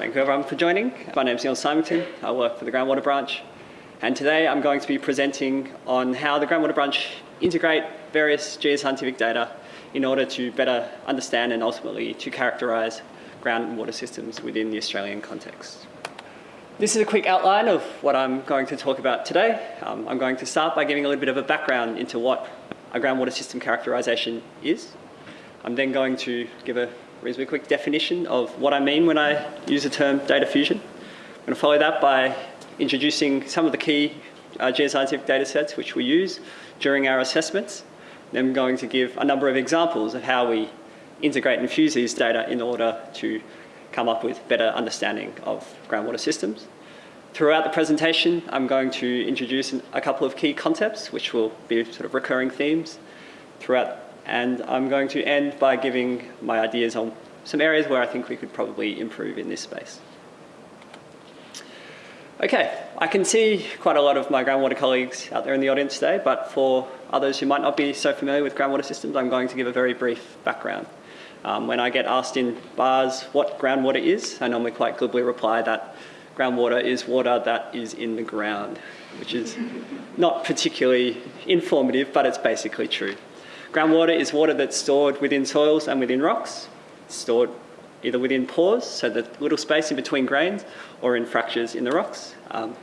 Thank you everyone for joining. My name is Neil Symington. I work for the Groundwater Branch. And today I'm going to be presenting on how the Groundwater Branch integrate various geoscientific data in order to better understand and ultimately to characterise groundwater systems within the Australian context. This is a quick outline of what I'm going to talk about today. Um, I'm going to start by giving a little bit of a background into what a groundwater system characterisation is. I'm then going to give a reasonably quick definition of what I mean when I use the term data fusion. I'm going to follow that by introducing some of the key uh, geoscientific data sets which we use during our assessments. Then I'm going to give a number of examples of how we integrate and fuse these data in order to come up with better understanding of groundwater systems. Throughout the presentation, I'm going to introduce a couple of key concepts, which will be sort of recurring themes throughout. And I'm going to end by giving my ideas on some areas where I think we could probably improve in this space. Okay, I can see quite a lot of my groundwater colleagues out there in the audience today, but for others who might not be so familiar with groundwater systems, I'm going to give a very brief background. Um, when I get asked in bars what groundwater is, I normally quite glibly reply that groundwater is water that is in the ground, which is not particularly informative, but it's basically true. Groundwater is water that's stored within soils and within rocks. Stored either within pores, so the little space in between grains, or in fractures in the rocks. Um,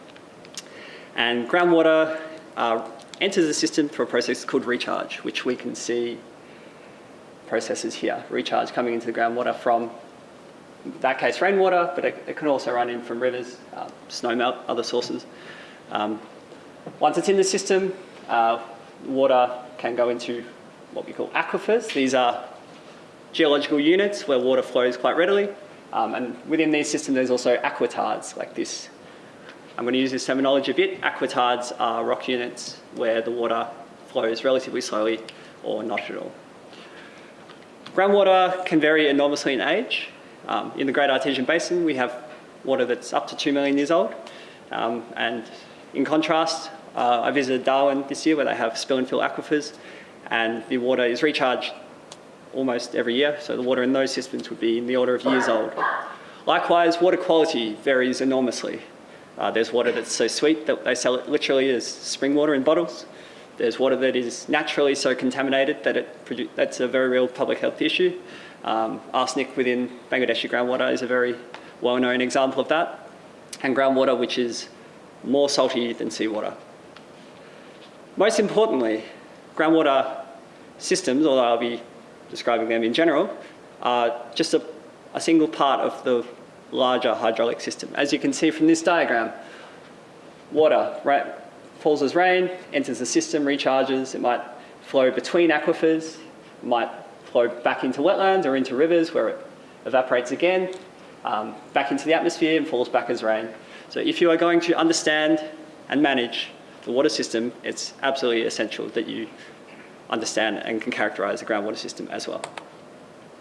and groundwater uh, enters the system through a process called recharge, which we can see processes here. Recharge coming into the groundwater from, that case, rainwater, but it, it can also run in from rivers, uh, snowmelt, other sources. Um, once it's in the system, uh, water can go into what we call aquifers. These are geological units where water flows quite readily. Um, and within these systems, there's also aquitards like this. I'm going to use this terminology a bit. Aquitards are rock units where the water flows relatively slowly or not at all. Groundwater can vary enormously in age. Um, in the Great Artesian Basin, we have water that's up to 2 million years old. Um, and in contrast, uh, I visited Darwin this year where they have spill and fill aquifers and the water is recharged almost every year, so the water in those systems would be in the order of years old. Likewise, water quality varies enormously. Uh, there's water that's so sweet that they sell it literally as spring water in bottles. There's water that is naturally so contaminated that it that's a very real public health issue. Um, arsenic within Bangladeshi groundwater is a very well-known example of that. And groundwater which is more salty than seawater. Most importantly, groundwater systems, although I'll be describing them in general, are just a, a single part of the larger hydraulic system. As you can see from this diagram, water right, falls as rain, enters the system, recharges, it might flow between aquifers, might flow back into wetlands or into rivers where it evaporates again, um, back into the atmosphere and falls back as rain. So if you are going to understand and manage the water system, it's absolutely essential that you understand and can characterise the groundwater system as well.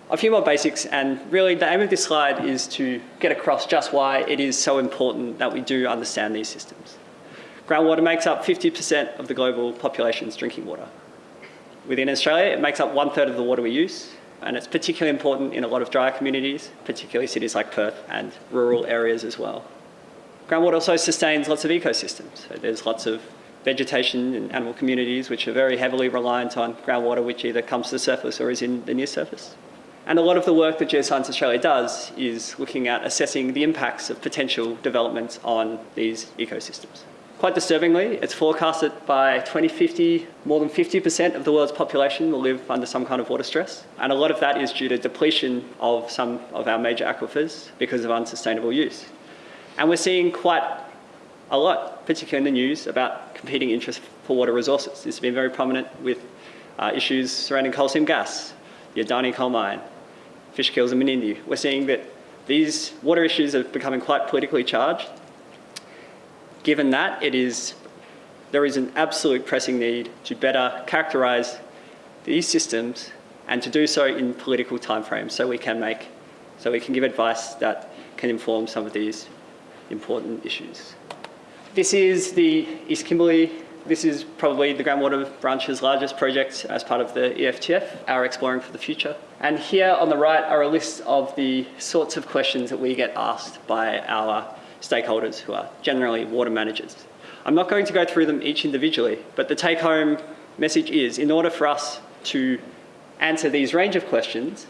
A few more basics and really the aim of this slide is to get across just why it is so important that we do understand these systems. Groundwater makes up 50% of the global population's drinking water. Within Australia, it makes up one third of the water we use, and it's particularly important in a lot of drier communities, particularly cities like Perth and rural areas as well. Groundwater also sustains lots of ecosystems. So there's lots of vegetation and animal communities which are very heavily reliant on groundwater which either comes to the surface or is in the near surface. And a lot of the work that Geoscience Australia does is looking at assessing the impacts of potential developments on these ecosystems. Quite disturbingly, it's forecasted by 2050, more than 50% of the world's population will live under some kind of water stress. And a lot of that is due to depletion of some of our major aquifers because of unsustainable use. And we're seeing quite a lot, particularly in the news, about competing interests for water resources. This has been very prominent with uh, issues surrounding coal seam gas, the Adani coal mine, fish kills in Menindee. We're seeing that these water issues are becoming quite politically charged. Given that, it is, there is an absolute pressing need to better characterise these systems and to do so in political timeframes so we can make, so we can give advice that can inform some of these important issues. This is the East Kimberley This is probably the groundwater branch's largest project as part of the EFTF, our Exploring for the Future. And here on the right are a list of the sorts of questions that we get asked by our stakeholders who are generally water managers. I'm not going to go through them each individually, but the take home message is in order for us to answer these range of questions,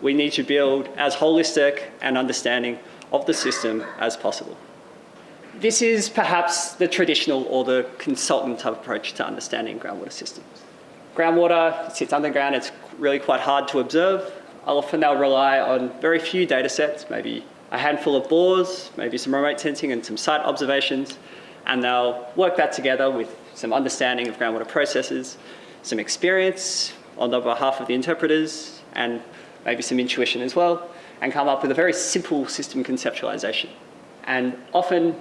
we need to build as holistic an understanding of the system as possible. This is perhaps the traditional or the consultant type approach to understanding groundwater systems. Groundwater sits underground, it's really quite hard to observe. Often they'll rely on very few data sets, maybe a handful of bores, maybe some remote sensing and some site observations, and they'll work that together with some understanding of groundwater processes, some experience on the behalf of the interpreters, and maybe some intuition as well, and come up with a very simple system conceptualization. And often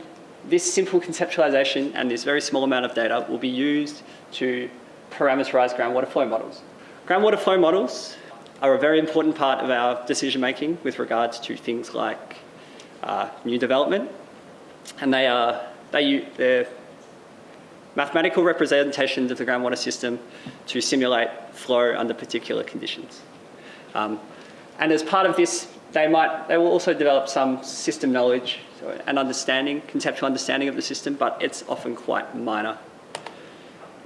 this simple conceptualization and this very small amount of data will be used to parameterize groundwater flow models. Groundwater flow models are a very important part of our decision making with regards to things like uh, new development, and they are they they're mathematical representations of the groundwater system to simulate flow under particular conditions. Um, and as part of this, they might they will also develop some system knowledge so an understanding, conceptual understanding of the system, but it's often quite minor.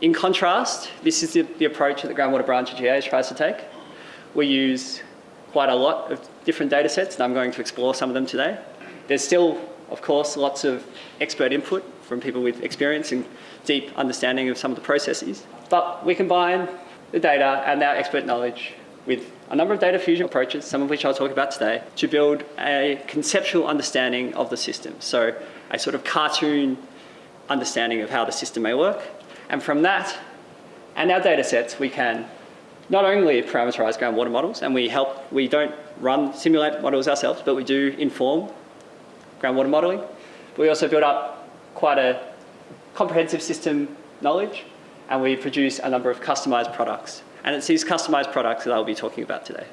In contrast, this is the, the approach that the groundwater branch of GA tries to take. We use quite a lot of different data sets, and I'm going to explore some of them today. There's still, of course, lots of expert input from people with experience and deep understanding of some of the processes. But we combine the data and our expert knowledge with a number of data fusion approaches, some of which I'll talk about today, to build a conceptual understanding of the system. So a sort of cartoon understanding of how the system may work. And from that and our data sets, we can not only parameterize groundwater models, and we help, we don't run simulate models ourselves, but we do inform groundwater modeling. We also build up quite a comprehensive system knowledge, and we produce a number of customized products and it's these customized products that I'll be talking about today.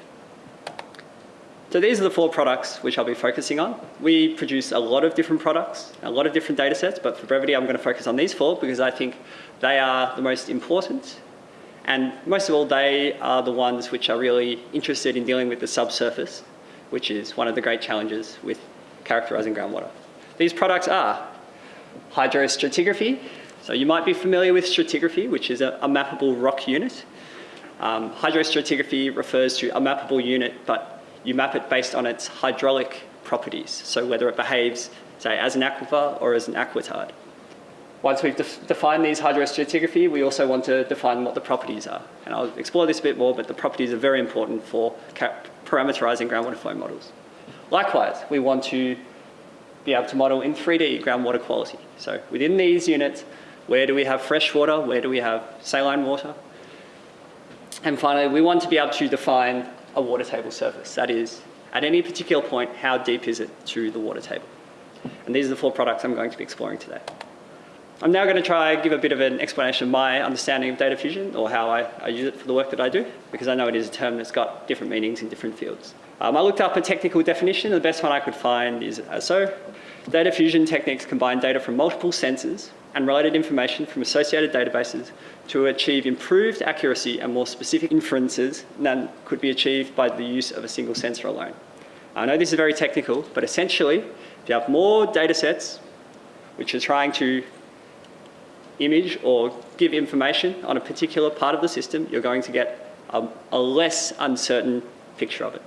So these are the four products which I'll be focusing on. We produce a lot of different products, a lot of different data sets, but for brevity I'm going to focus on these four because I think they are the most important and most of all they are the ones which are really interested in dealing with the subsurface, which is one of the great challenges with characterising groundwater. These products are hydrostratigraphy. So you might be familiar with stratigraphy, which is a, a mappable rock unit. Um, hydrostratigraphy refers to a mappable unit, but you map it based on its hydraulic properties, so whether it behaves, say, as an aquifer or as an aquitard. Once we've def defined these hydrostratigraphy, we also want to define what the properties are. And I'll explore this a bit more, but the properties are very important for parameterizing groundwater flow models. Likewise, we want to be able to model in 3D groundwater quality. So within these units, where do we have fresh water? Where do we have saline water? And finally, we want to be able to define a water table surface. That is, at any particular point, how deep is it to the water table? And these are the four products I'm going to be exploring today. I'm now going to try and give a bit of an explanation of my understanding of data fusion or how I, I, use it for the work that I do, because I know it is a term that's got different meanings in different fields. Um, I looked up a technical definition. The best one I could find is so. Data fusion techniques combine data from multiple sensors and related information from associated databases to achieve improved accuracy and more specific inferences than could be achieved by the use of a single sensor alone. I know this is very technical, but essentially, if you have more data sets which are trying to image or give information on a particular part of the system, you're going to get a, a less uncertain picture of it.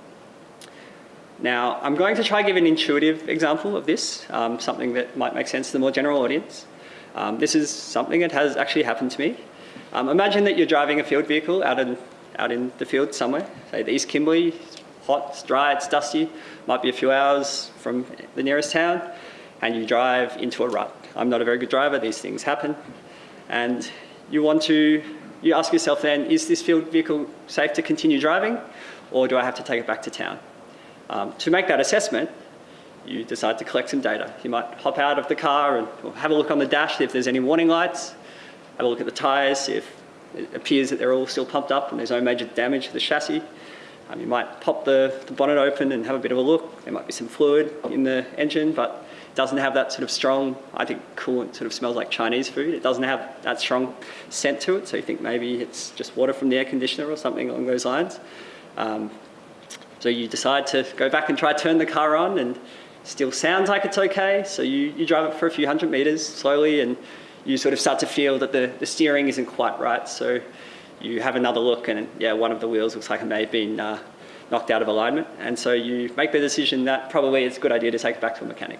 Now, I'm going to try to give an intuitive example of this, um, something that might make sense to the more general audience. Um, this is something that has actually happened to me. Um, imagine that you're driving a field vehicle out in, out in the field somewhere, say the East Kimberley, it's hot, it's dry, it's dusty, might be a few hours from the nearest town, and you drive into a rut. I'm not a very good driver, these things happen. And you want to, you ask yourself then, is this field vehicle safe to continue driving, or do I have to take it back to town? Um, to make that assessment, you decide to collect some data. You might hop out of the car and have a look on the dash if there's any warning lights, have a look at the tyres, if it appears that they're all still pumped up and there's no major damage to the chassis. Um, you might pop the, the, bonnet open and have a bit of a look. There might be some fluid in the engine, but It doesn't have that sort of strong, I think coolant sort of smells like Chinese food. It doesn't have that strong scent to it, so you think maybe it's just water from the air conditioner or something along those lines. Um, so you decide to go back and try to turn the car on and still sounds like it's okay. So you, you drive it for a few hundred meters slowly and you sort of start to feel that the, the steering isn't quite right. So you have another look and yeah, one of the wheels looks like it may have been uh, knocked out of alignment. And so you make the decision that probably it's a good idea to take it back to a mechanic.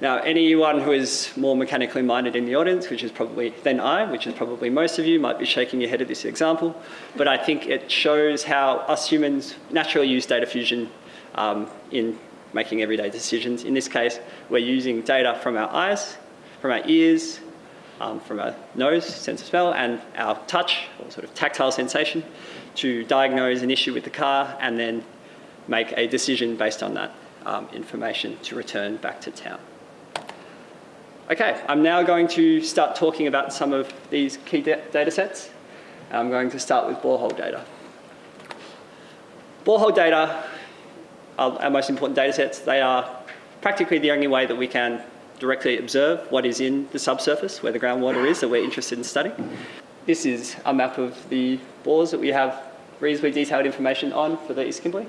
Now, anyone who is more mechanically minded in the audience, which is probably than I, which is probably most of you, might be shaking your head at this example. But I think it shows how us humans naturally use data fusion um, in making everyday decisions. In this case, we're using data from our eyes, from our ears, um, from our nose, sense of smell, and our touch, or sort of tactile sensation, to diagnose an issue with the car and then make a decision based on that um, information to return back to town. Okay, I'm now going to start talking about some of these key data sets. I'm going to start with borehole data. Borehole data are our most important data sets. They are practically the only way that we can directly observe what is in the subsurface, where the groundwater is that we're interested in studying. This is a map of the bores that we have reasonably detailed information on for the East Kimberley.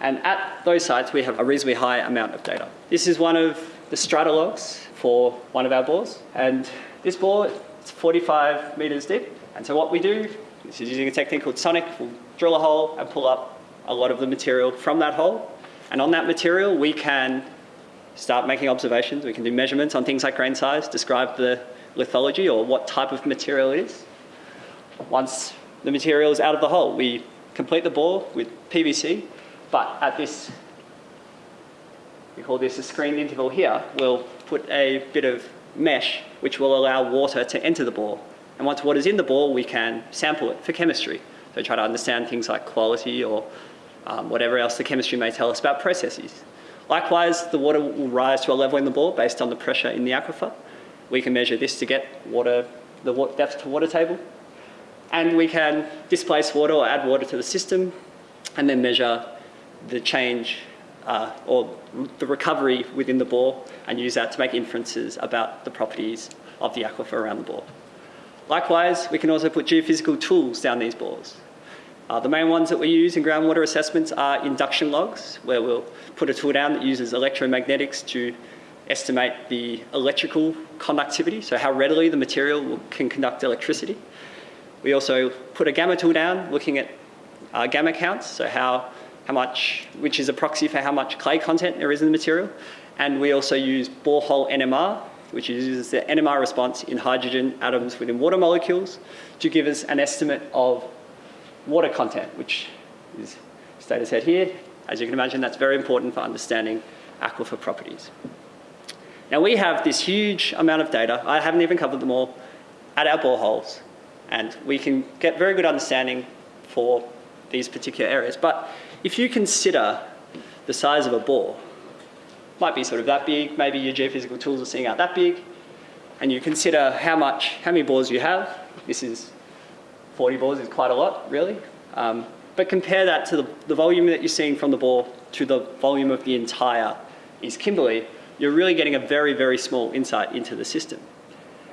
And at those sites, we have a reasonably high amount of data. This is one of the strata logs for one of our bores. And this bore is 45 meters deep. And so what we do, this is using a technique called sonic, we'll drill a hole and pull up a lot of the material from that hole. And on that material, we can start making observations. We can do measurements on things like grain size, describe the lithology or what type of material it is. Once the material is out of the hole, we complete the bore with PVC, but at this, we call this a screened interval here, we'll put a bit of mesh which will allow water to enter the bore. And once water's in the bore, we can sample it for chemistry. So try to understand things like quality or um, whatever else the chemistry may tell us about processes. Likewise, the water will rise to a level in the bore based on the pressure in the aquifer. We can measure this to get water, the depth to water table. And we can displace water or add water to the system and then measure the change uh, or the recovery within the bore and use that to make inferences about the properties of the aquifer around the bore. Likewise, we can also put geophysical tools down these bores. Uh, the main ones that we use in groundwater assessments are induction logs, where we'll put a tool down that uses electromagnetics to estimate the electrical conductivity, so how readily the material can conduct electricity. We also put a gamma tool down looking at uh, gamma counts, so how how much, which is a proxy for how much clay content there is in the material. And we also use borehole NMR, which uses the NMR response in hydrogen atoms within water molecules to give us an estimate of water content, which is data set here. As you can imagine, that's very important for understanding aquifer properties. Now we have this huge amount of data, I haven't even covered them all, at our boreholes, and we can get very good understanding for these particular areas. But if you consider the size of a bore, might be sort of that big, maybe your geophysical tools are seeing out that big, and you consider how much, how many bores you have, this is 40 bores is quite a lot, really. Um, but compare that to the, the volume that you're seeing from the bore to the volume of the entire East Kimberley, you're really getting a very, very small insight into the system.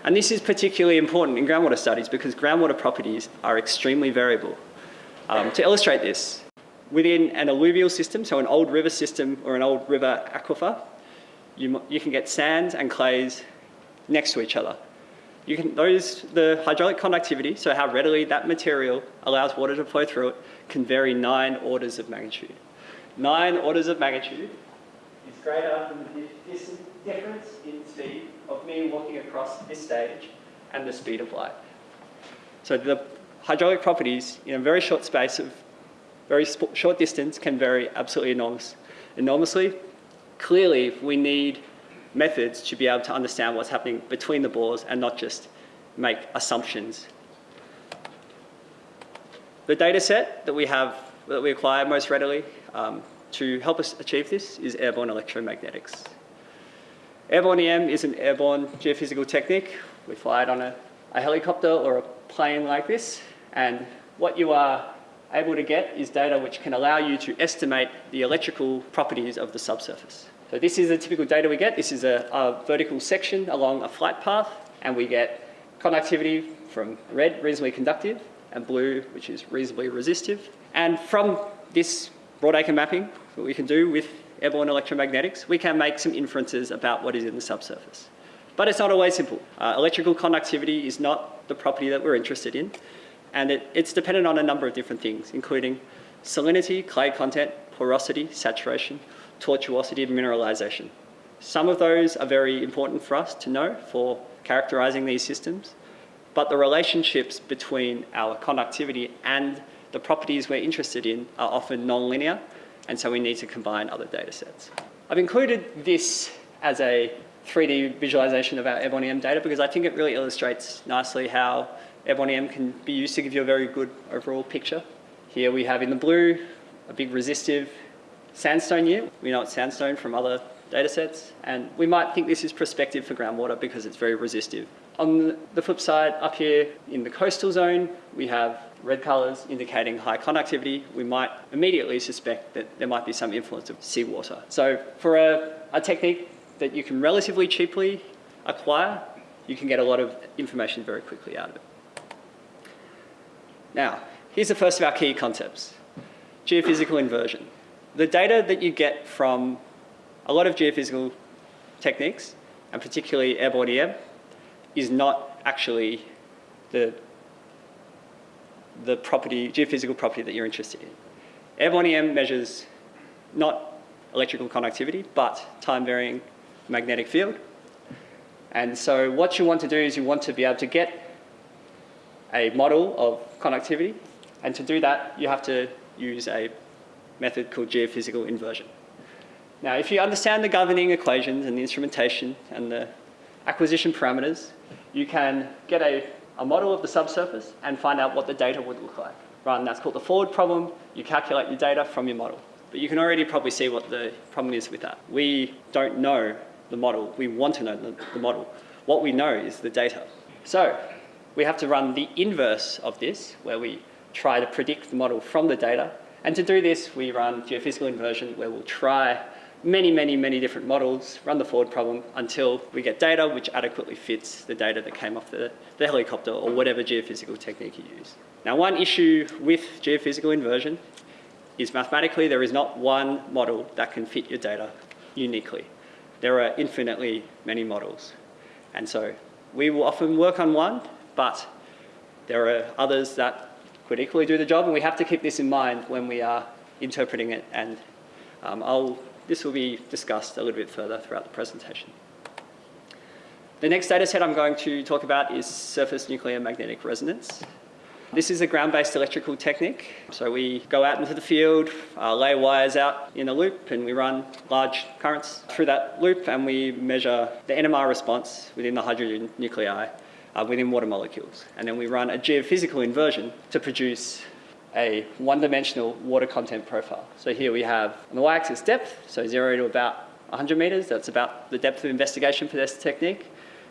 And this is particularly important in groundwater studies because groundwater properties are extremely variable. Um, to illustrate this, within an alluvial system, so an old river system or an old river aquifer, you, you can get sands and clays next to each other. You can, those, the hydraulic conductivity, so how readily that material allows water to flow through it, can vary nine orders of magnitude. Nine orders of magnitude is greater than the difference in speed of me walking across this stage and the speed of light. So the hydraulic properties in a very short space of very short distance can vary absolutely enormous, enormously. Clearly, we need methods to be able to understand what's happening between the bores and not just make assumptions. The data set that we have, that we acquire most readily um, to help us achieve this is airborne electromagnetics. Airborne EM is an airborne geophysical technique. We fly it on a, a helicopter or a plane like this, and what you are able to get is data which can allow you to estimate the electrical properties of the subsurface. So this is the typical data we get. This is a, a vertical section along a flight path, and we get conductivity from red, reasonably conductive, and blue, which is reasonably resistive. And from this broadacre mapping, what we can do with airborne electromagnetics, we can make some inferences about what is in the subsurface. But it's not always simple. Uh, electrical conductivity is not the property that we're interested in, and it, it's dependent on a number of different things, including salinity, clay content, porosity, saturation, tortuosity, and mineralization. Some of those are very important for us to know for characterizing these systems, but the relationships between our conductivity and the properties we're interested in are often non-linear, and so we need to combine other data sets. I've included this as a 3D visualization of our Airborne EM data because I think it really illustrates nicely how Airborne EM can be used to give you a very good overall picture. Here we have in the blue a big resistive sandstone year. We know it's sandstone from other data sets and we might think this is prospective for groundwater because it's very resistive. On the flip side, up here in the coastal zone, we have red colours indicating high conductivity. We might immediately suspect that there might be some influence of seawater. So for a, a technique that you can relatively cheaply acquire, you can get a lot of information very quickly out of it. Now, here's the first of our key concepts, geophysical inversion. The data that you get from a lot of geophysical techniques, and particularly airborne EM, is not actually the, the property, geophysical property that you're interested in. Airborne EM measures not electrical conductivity, but time varying magnetic field. And so what you want to do is you want to be able to get a model of conductivity. And to do that, you have to use a method called geophysical inversion. Now, if you understand the governing equations and the instrumentation and the acquisition parameters, you can get a, a model of the subsurface and find out what the data would look like. Right, and that's called the forward problem. You calculate your data from your model. But you can already probably see what the problem is with that. We don't know the model. We want to know the, the model. What we know is the data. So we have to run the inverse of this, where we try to predict the model from the data. And to do this, we run geophysical inversion, where we'll try many, many, many different models, run the forward problem until we get data which adequately fits the data that came off the, the helicopter or whatever geophysical technique you use. Now, one issue with geophysical inversion is mathematically there is not one model that can fit your data uniquely there are infinitely many models. And so we will often work on one, but there are others that could equally do the job, and we have to keep this in mind when we are interpreting it, and um, I'll, this will be discussed a little bit further throughout the presentation. The next data set I'm going to talk about is surface nuclear magnetic resonance. This is a ground-based electrical technique. So we go out into the field, uh, lay wires out in a loop, and we run large currents through that loop, and we measure the NMR response within the hydrogen nuclei uh, within water molecules. And then we run a geophysical inversion to produce a one-dimensional water content profile. So here we have on the y-axis depth, so zero to about 100 meters. That's about the depth of investigation for this technique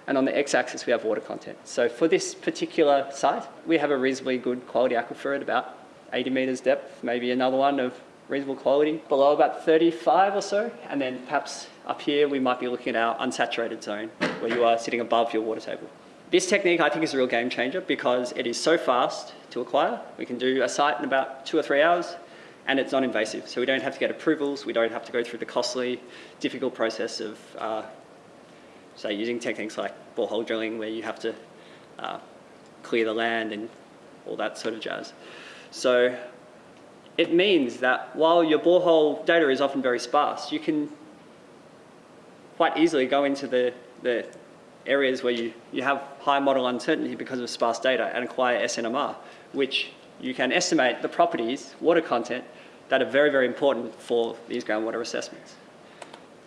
and on the x-axis we have water content. So for this particular site, we have a reasonably good quality aquifer at about 80 metres depth, maybe another one of reasonable quality below about 35 or so, and then perhaps up here we might be looking at our unsaturated zone where you are sitting above your water table. This technique I think is a real game changer because it is so fast to acquire. We can do a site in about two or three hours and it's non-invasive. So we don't have to get approvals, we don't have to go through the costly, difficult process of uh, so using techniques like borehole drilling where you have to uh, clear the land and all that sort of jazz. So it means that while your borehole data is often very sparse, you can quite easily go into the, the areas where you, you have high model uncertainty because of sparse data and acquire SNMR, which you can estimate the properties, water content, that are very, very important for these groundwater assessments.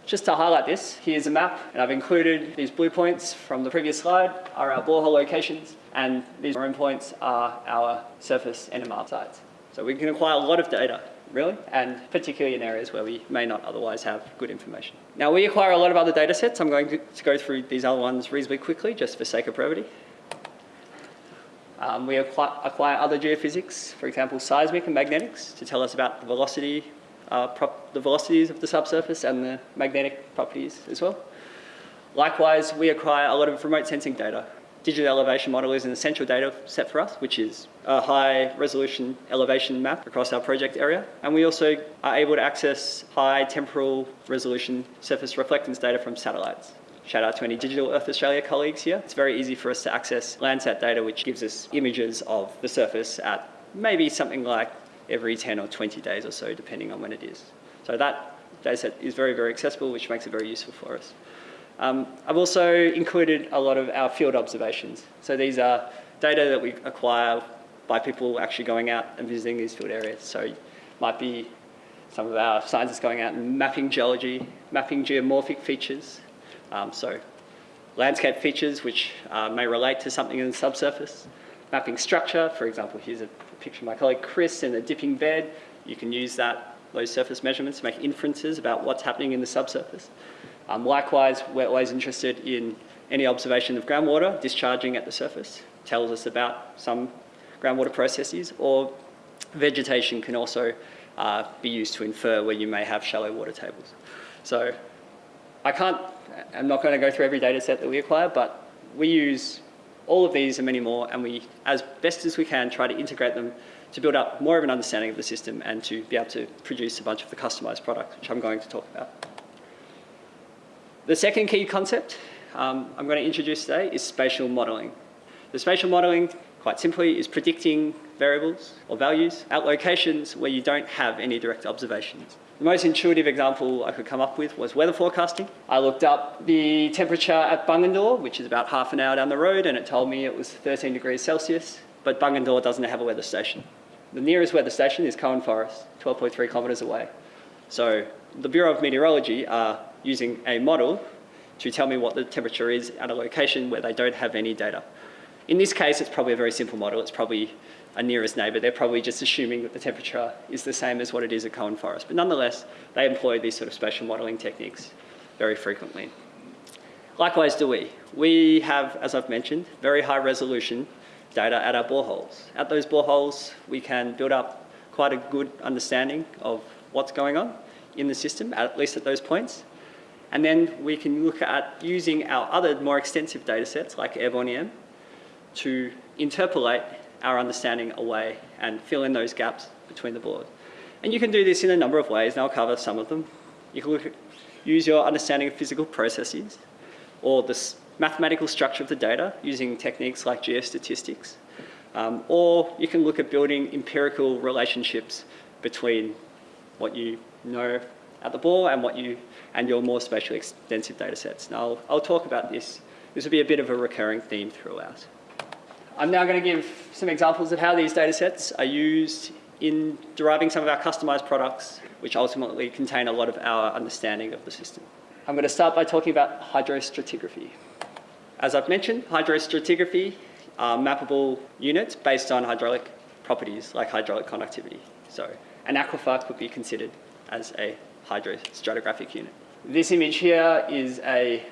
Just to highlight this, here's a map, and I've included these blue points from the previous slide are our borehole locations, and these maroon points are our surface NMR sites. So we can acquire a lot of data, really, and particularly in areas where we may not otherwise have good information. Now we acquire a lot of other data sets. I'm going to, go through these other ones reasonably quickly, just for sake of brevity. Um, we acquire, other geophysics, for example, seismic and magnetics, to tell us about the velocity uh, the velocities of the subsurface and the magnetic properties as well. Likewise, we acquire a lot of remote sensing data. Digital elevation model is an essential data set for us, which is a high resolution elevation map across our project area. And we also are able to access high temporal resolution surface reflectance data from satellites. Shout out to any Digital Earth Australia colleagues here. It's very easy for us to access Landsat data, which gives us images of the surface at maybe something like every 10 or 20 days or so, depending on when it is. So that dataset is very, very accessible, which makes it very useful for us. Um, I've also included a lot of our field observations. So these are data that we acquire by people actually going out and visiting these field areas. So might be some of our scientists going out and mapping geology, mapping geomorphic features. Um, so landscape features which uh, may relate to something in the subsurface. Mapping structure, for example, here's a picture of my colleague Chris in a dipping bed. You can use that, those surface measurements to make inferences about what's happening in the subsurface. Um, likewise, we're always interested in any observation of groundwater discharging at the surface. Tells us about some groundwater processes or vegetation can also uh, be used to infer where you may have shallow water tables. So I can't, I'm not going to go through every data set that we acquire, but we use all of these and many more, and we, as best as we can, try to integrate them to build up more of an understanding of the system and to be able to produce a bunch of the customized products, which I'm going to talk about. The second key concept um, I'm going to introduce today is spatial modelling. The spatial modelling, quite simply, is predicting variables or values at locations where you don't have any direct observations. The most intuitive example I could come up with was weather forecasting. I looked up the temperature at Bungendore, which is about half an hour down the road, and it told me it was 13 degrees Celsius, but Bungendore doesn't have a weather station. The nearest weather station is Cohen Forest, 12.3 kilometres away. So the Bureau of Meteorology are using a model to tell me what the temperature is at a location where they don't have any data. In this case, it's probably a very simple model. It's probably a nearest neighbour. They're probably just assuming that the temperature is the same as what it is at Cohen Forest. But nonetheless, they employ these sort of spatial modelling techniques very frequently. Likewise do we. We have, as I've mentioned, very high resolution data at our boreholes. At those boreholes, we can build up quite a good understanding of what's going on in the system, at least at those points. And then we can look at using our other more extensive data sets like Airborne to interpolate our understanding away and fill in those gaps between the board. And you can do this in a number of ways, and I'll cover some of them. You can at, use your understanding of physical processes or the mathematical structure of the data using techniques like geostatistics. Um, or you can look at building empirical relationships between what you know at the bore and what you and your more spatially extensive data sets. Now, I'll, I'll talk about this. This will be a bit of a recurring theme throughout. I'm now going to give some examples of how these data sets are used in deriving some of our customized products, which ultimately contain a lot of our understanding of the system. I'm going to start by talking about hydrostratigraphy. As I've mentioned, hydrostratigraphy are mappable units based on hydraulic properties like hydraulic conductivity. So an aquifer could be considered as a hydrostratigraphic unit. This image here is a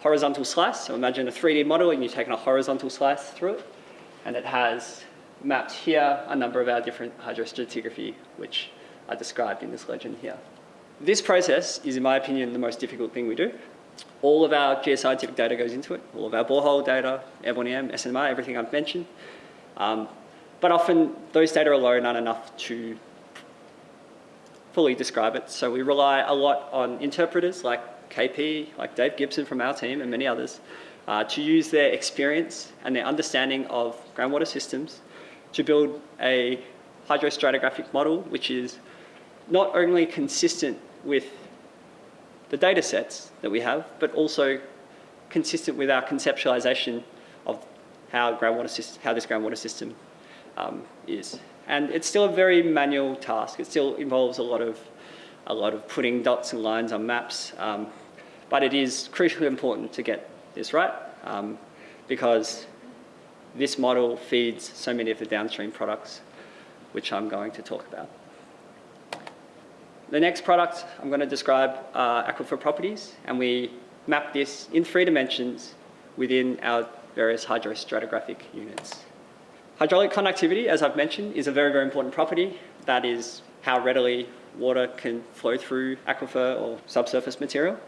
horizontal slice. So imagine a 3D model and you've taken a horizontal slice through it and it has mapped here a number of our different hydrostratigraphy which are described in this legend here. This process is, in my opinion, the most difficult thing we do. All of our geoscientific data goes into it, all of our borehole data, Airborne EM, SNMR, everything I've mentioned. Um, but often those data alone aren't enough to fully describe it. So we rely a lot on interpreters like KP, like Dave Gibson from our team and many others, uh, to use their experience and their understanding of groundwater systems to build a hydrostratigraphic model which is not only consistent with the data sets that we have, but also consistent with our conceptualization of how, groundwater system, how this groundwater system um, is. And it's still a very manual task. It still involves a lot of, a lot of putting dots and lines on maps. Um, but it is crucially important to get this right um, because this model feeds so many of the downstream products which I'm going to talk about. The next product I'm going to describe are aquifer properties and we map this in three dimensions within our various hydrostratigraphic units. Hydraulic conductivity, as I've mentioned, is a very, very important property. That is how readily water can flow through aquifer or subsurface material.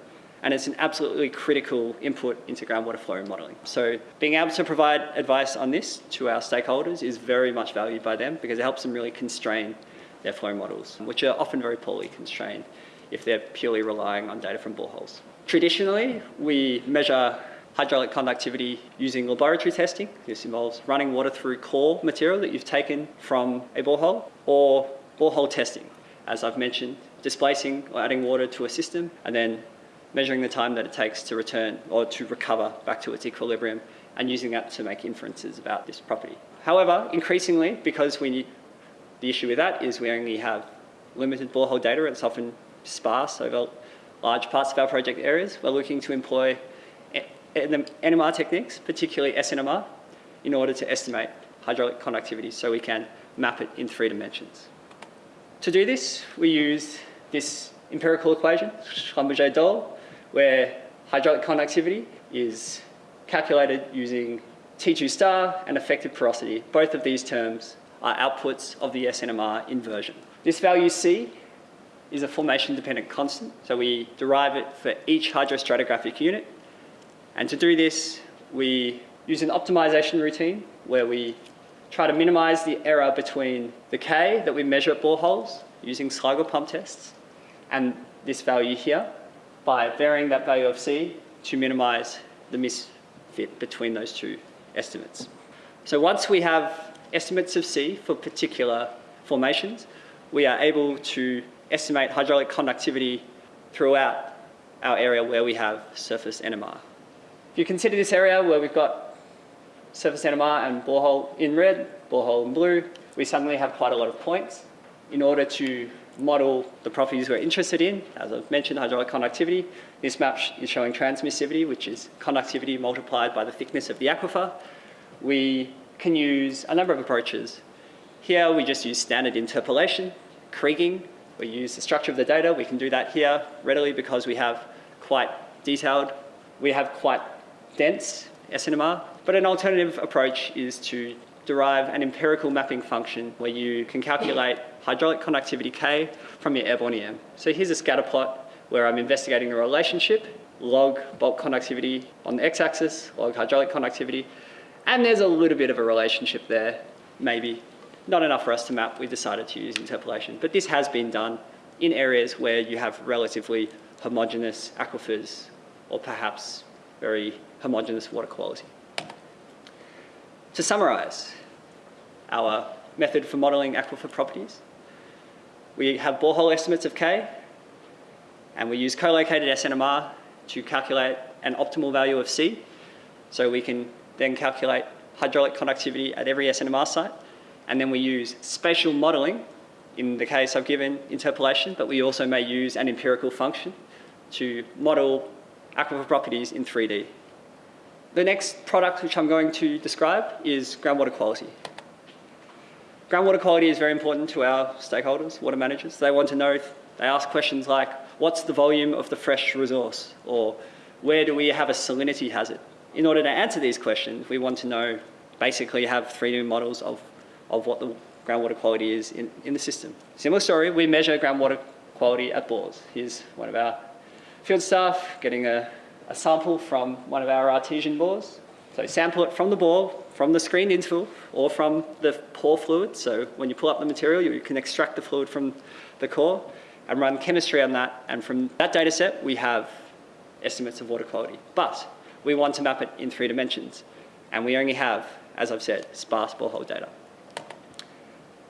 And it's an absolutely critical input into groundwater flow modelling. So being able to provide advice on this to our stakeholders is very much valued by them because it helps them really constrain their flow models, which are often very poorly constrained if they're purely relying on data from boreholes. Traditionally, we measure hydraulic conductivity using laboratory testing. This involves running water through core material that you've taken from a borehole or borehole testing. As I've mentioned, displacing or adding water to a system and then measuring the time that it takes to return or to recover back to its equilibrium and using that to make inferences about this property. However, increasingly, because we need, the issue with that is we only have limited borehole data, it's often sparse over large parts of our project areas, we're looking to employ NMR techniques, particularly SNMR, in order to estimate hydraulic conductivity so we can map it in three dimensions. To do this, we use this empirical equation, Schlumberger-Doll, where hydraulic conductivity is calculated using T2 star and effective porosity. Both of these terms are outputs of the SNMR inversion. This value C is a formation dependent constant, so we derive it for each hydrostratigraphic unit and to do this, we use an optimization routine where we try to minimize the error between the K that we measure at boreholes using Sligo pump tests and this value here by varying that value of C to minimize the misfit between those two estimates. So once we have estimates of C for particular formations, we are able to estimate hydraulic conductivity throughout our area where we have surface NMR. If you consider this area where we've got surface NMR and borehole in red, borehole in blue, we suddenly have quite a lot of points. In order to model the properties we're interested in, as I've mentioned, hydraulic conductivity, this map is showing transmissivity, which is conductivity multiplied by the thickness of the aquifer. We can use a number of approaches. Here we just use standard interpolation, kriging, we use the structure of the data. We can do that here readily because we have quite detailed, we have quite dense SNMR, but an alternative approach is to derive an empirical mapping function where you can calculate hydraulic conductivity K from your airborne EM. So here's a scatter plot where I'm investigating the relationship, log bulk conductivity on the x-axis, log hydraulic conductivity, and there's a little bit of a relationship there, maybe. Not enough for us to map, we decided to use interpolation. But this has been done in areas where you have relatively homogeneous aquifers or perhaps very homogeneous water quality. To summarise our method for modelling aquifer properties, we have borehole estimates of K, and we use co-located SNMR to calculate an optimal value of C, so we can then calculate hydraulic conductivity at every SNMR site, and then we use spatial modelling, in the case I've given interpolation, but we also may use an empirical function to model aquifer properties in 3D. The next product which I'm going to describe is groundwater quality. Groundwater quality is very important to our stakeholders, water managers. They want to know, they ask questions like, what's the volume of the fresh resource? Or where do we have a salinity hazard? In order to answer these questions, we want to know, basically have 3D models of, of what the groundwater quality is in, in the system. Similar story, we measure groundwater quality at bores. Here's one of our field staff getting a a sample from one of our artesian bores. So sample it from the bore, from the screened interval, or from the pore fluid. So when you pull up the material, you can extract the fluid from the core and run chemistry on that. And from that data set, we have estimates of water quality. But we want to map it in three dimensions. And we only have, as I've said, sparse borehole data.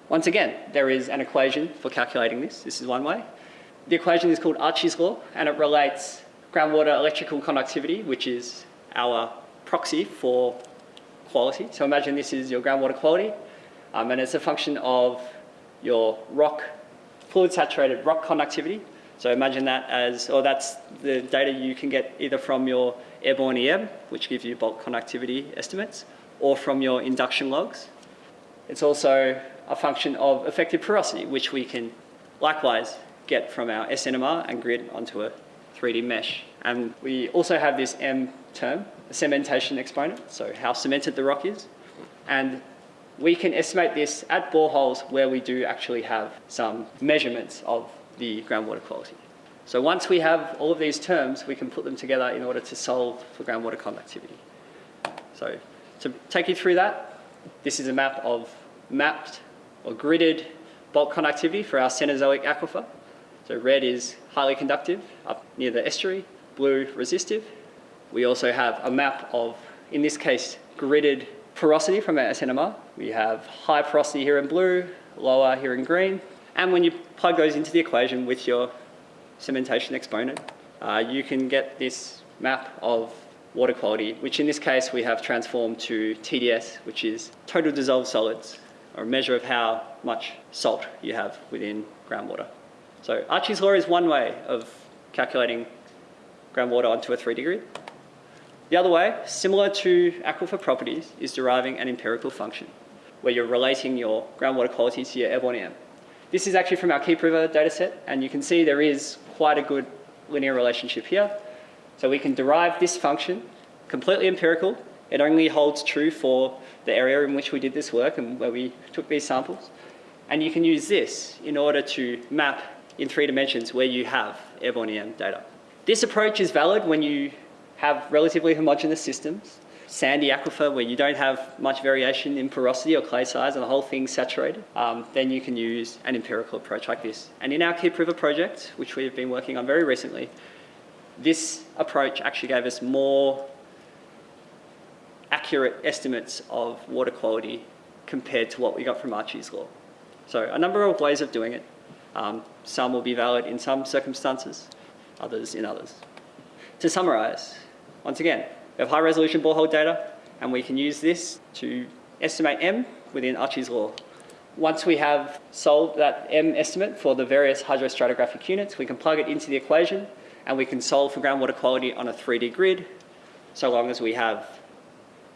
Once again, there is an equation for calculating this. This is one way. The equation is called Archie's law, and it relates groundwater electrical conductivity, which is our proxy for quality. So imagine this is your groundwater quality, um, and it's a function of your rock, fluid saturated rock conductivity. So imagine that as, or that's the data you can get either from your airborne EM, which gives you bulk conductivity estimates, or from your induction logs. It's also a function of effective porosity, which we can likewise get from our SNMR and grid onto a 3D mesh. And we also have this M term, the cementation exponent, so how cemented the rock is. And we can estimate this at boreholes where we do actually have some measurements of the groundwater quality. So once we have all of these terms, we can put them together in order to solve for groundwater conductivity. So to take you through that, this is a map of mapped or gridded bulk conductivity for our Cenozoic aquifer. So red is highly conductive up near the estuary, blue resistive. We also have a map of, in this case, gridded porosity from our SNMR. We have high porosity here in blue, lower here in green. And when you plug those into the equation with your cementation exponent, uh, you can get this map of water quality, which in this case we have transformed to TDS, which is total dissolved solids, or a measure of how much salt you have within groundwater. So Archie's law is one way of calculating groundwater onto a 3D grid. The other way, similar to aquifer properties, is deriving an empirical function, where you're relating your groundwater quality to your airborne EM. This is actually from our Keep River dataset, and you can see there is quite a good linear relationship here. So we can derive this function, completely empirical. It only holds true for the area in which we did this work and where we took these samples. And you can use this in order to map in three dimensions where you have airborne EM data. This approach is valid when you have relatively homogeneous systems, sandy aquifer where you don't have much variation in porosity or clay size and the whole thing's saturated, um, then you can use an empirical approach like this. And in our Keep River project, which we've been working on very recently, this approach actually gave us more accurate estimates of water quality compared to what we got from Archie's law. So a number of ways of doing it. Um, some will be valid in some circumstances, others in others. To summarise, once again, we have high resolution borehole data and we can use this to estimate M within Archie's law. Once we have solved that M estimate for the various hydrostratigraphic units, we can plug it into the equation and we can solve for groundwater quality on a 3D grid so long as we have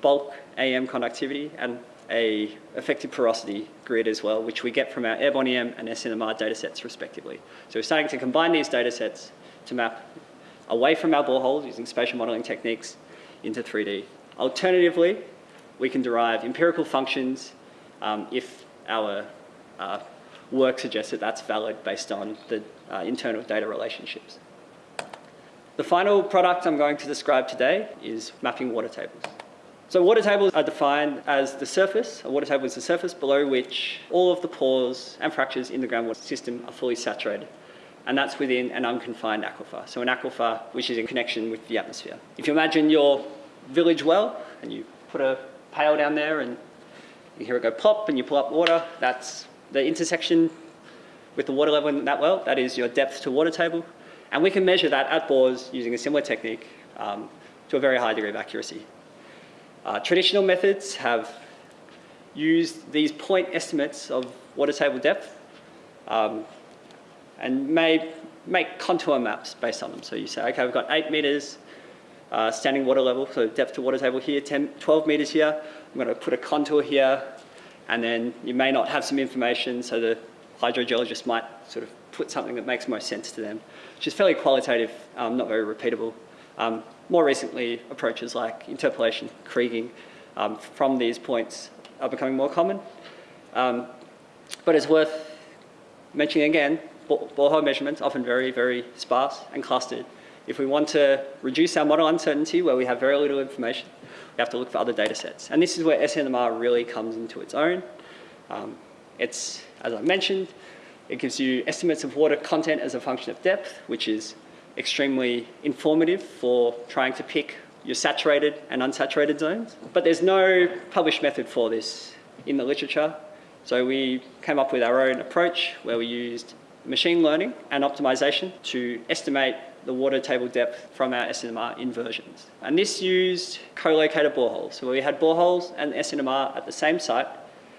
bulk EM conductivity and a effective porosity grid as well, which we get from our airborne EM and SNMR datasets respectively. So we're starting to combine these datasets to map away from our boreholes using spatial modeling techniques into 3D. Alternatively, we can derive empirical functions um, if our uh, work suggests that that's valid based on the uh, internal data relationships. The final product I'm going to describe today is mapping water tables. So water tables are defined as the surface, a water table is the surface below which all of the pores and fractures in the groundwater system are fully saturated. And that's within an unconfined aquifer. So an aquifer which is in connection with the atmosphere. If you imagine your village well and you put a pail down there and you hear it go pop and you pull up water, that's the intersection with the water level in that well, that is your depth to water table. And we can measure that at bores using a similar technique um, to a very high degree of accuracy. Uh, traditional methods have used these point estimates of water table depth um, and may make contour maps based on them. So you say, okay, we've got eight meters uh, standing water level, so depth to water table here, 10, 12 meters here. I'm going to put a contour here, and then you may not have some information, so the hydrogeologist might sort of put something that makes most sense to them, which is fairly qualitative, um, not very repeatable. Um, more recently, approaches like interpolation, kriging um, from these points are becoming more common. Um, but it's worth mentioning again, borehole measurements often very, very sparse and clustered. If we want to reduce our model uncertainty where we have very little information, we have to look for other data sets. And this is where SNMR really comes into its own. Um, it's, as I mentioned, it gives you estimates of water content as a function of depth, which is extremely informative for trying to pick your saturated and unsaturated zones. But there's no published method for this in the literature. So we came up with our own approach where we used machine learning and optimization to estimate the water table depth from our SNMR inversions. And this used co-located boreholes. So we had boreholes and SNMR at the same site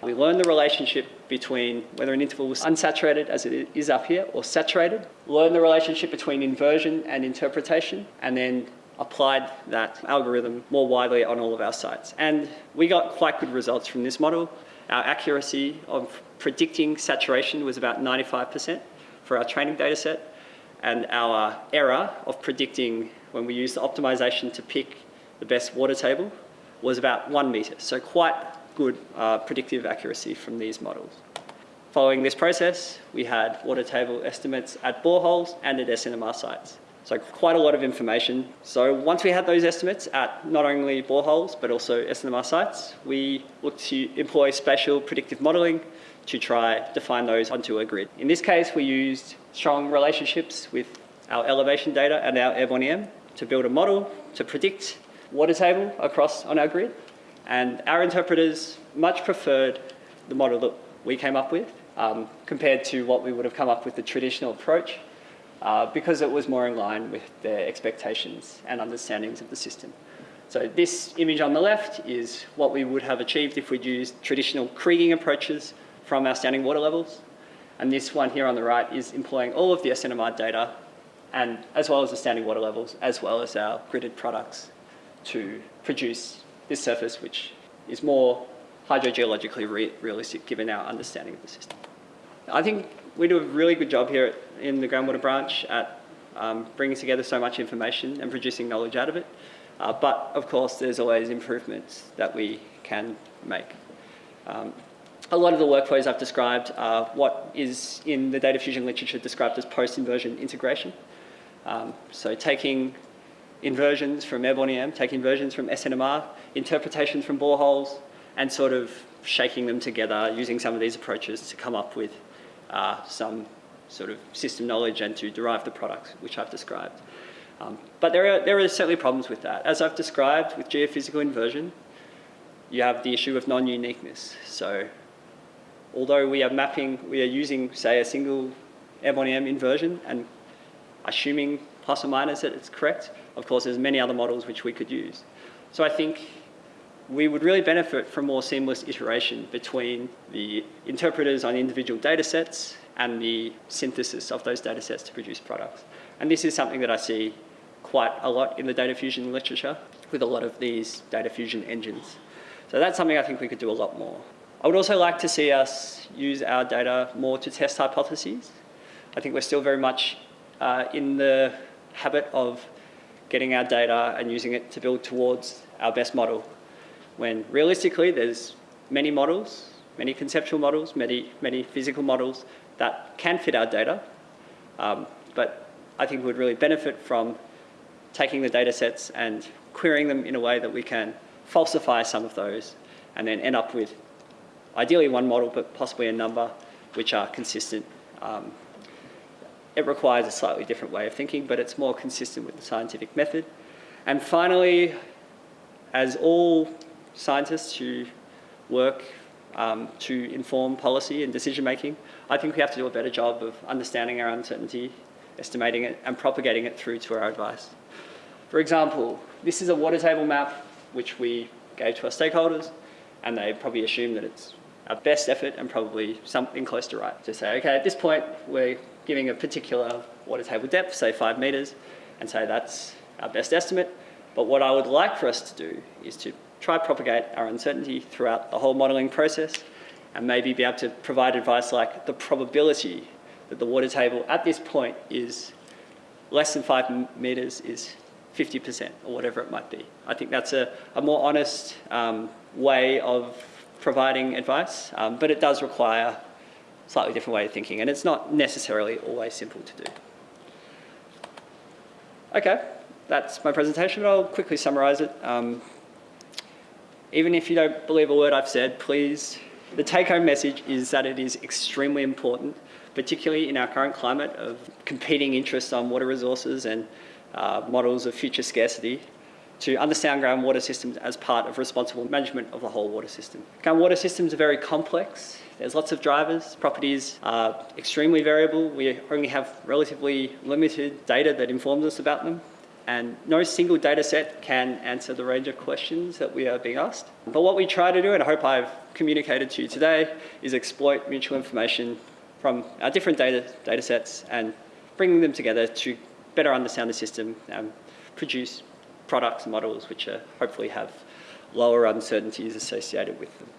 we learn the relationship between whether an interval was unsaturated, as it is up here, or saturated. Learn the relationship between inversion and interpretation, and then applied that algorithm more widely on all of our sites. And we got quite good results from this model. Our accuracy of predicting saturation was about 95% for our training data set, and our error of predicting when we used the optimization to pick the best water table was about one metre. So quite good uh, predictive accuracy from these models. Following this process, we had water table estimates at boreholes and at SNMR sites. So quite a lot of information. So once we had those estimates at not only boreholes, but also SNMR sites, we looked to employ spatial predictive modelling to try to define those onto a grid. In this case, we used strong relationships with our elevation data and our airborne EM to build a model to predict water table across on our grid. And our interpreters much preferred the model that we came up with um, compared to what we would have come up with the traditional approach uh, because it was more in line with their expectations and understandings of the system. So this image on the left is what we would have achieved if we'd used traditional kriging approaches from our standing water levels. And this one here on the right is employing all of the SNMR data and as well as the standing water levels, as well as our gridded products to produce this surface, which is more hydrogeologically re realistic given our understanding of the system. I think we do a really good job here in the groundwater branch at um, bringing together so much information and producing knowledge out of it. Uh, but of course, there's always improvements that we can make. Um, a lot of the workflows I've described are what is in the data fusion literature described as post-inversion integration. Um, so taking inversions from airborne EM, taking inversions from SNMR, interpretations from boreholes, and sort of shaking them together using some of these approaches to come up with uh, some sort of system knowledge and to derive the products which I've described. Um, but there are, there are certainly problems with that. As I've described with geophysical inversion, you have the issue of non-uniqueness. So although we are mapping, we are using, say, a single airborne EM inversion and assuming plus or minus that it's correct, of course, there's many other models which we could use. So I think we would really benefit from more seamless iteration between the interpreters on individual data sets and the synthesis of those data sets to produce products. And this is something that I see quite a lot in the data fusion literature with a lot of these data fusion engines. So that's something I think we could do a lot more. I would also like to see us use our data more to test hypotheses. I think we're still very much uh, in the habit of getting our data and using it to build towards our best model when realistically there's many models, many conceptual models, many, many physical models that can fit our data. Um, but I think we would really benefit from taking the data sets and querying them in a way that we can falsify some of those and then end up with ideally one model, but possibly a number which are consistent. Um, it requires a slightly different way of thinking, but it's more consistent with the scientific method. And finally, as all scientists who work um, to inform policy and decision making, I think we have to do a better job of understanding our uncertainty, estimating it, and propagating it through to our advice. For example, this is a water table map which we gave to our stakeholders, and they probably assume that it's our best effort and probably something close to right to say, okay, at this point, we're giving a particular water table depth, say five meters, and say that's our best estimate. But what I would like for us to do is to try propagate our uncertainty throughout the whole modelling process and maybe be able to provide advice like the probability that the water table at this point is less than five metres is 50% or whatever it might be. I think that's a, a more honest um, way of providing advice, um, but it does require slightly different way of thinking and it's not necessarily always simple to do. Okay, that's my presentation, but I'll quickly summarise it. Um, even if you don't believe a word I've said, please, the take-home message is that it is extremely important, particularly in our current climate of competing interests on water resources and uh, models of future scarcity, to understand groundwater systems as part of responsible management of the whole water system. Groundwater systems are very complex. There's lots of drivers. Properties are extremely variable. We only have relatively limited data that informs us about them and no single data set can answer the range of questions that we are being asked. But what we try to do, and I hope I've communicated to you today, is exploit mutual information from our different data, data sets and bringing them together to better understand the system and produce products models which are, hopefully have lower uncertainties associated with them.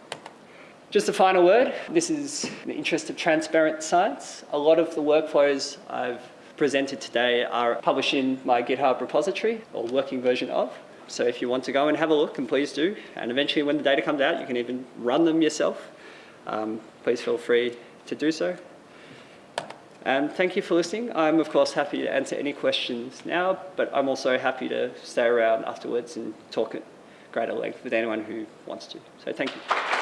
Just a final word, this is in the interest of transparent science. A lot of the workflows I've presented today are published in my GitHub repository, or working version of. So if you want to go and have a look, and please do, and eventually when the data comes out, you can even run them yourself. Um, please feel free to do so. And thank you for listening. I'm, of course, happy to answer any questions now, but I'm also happy to stay around afterwards and talk at greater length with anyone who wants to. So thank you.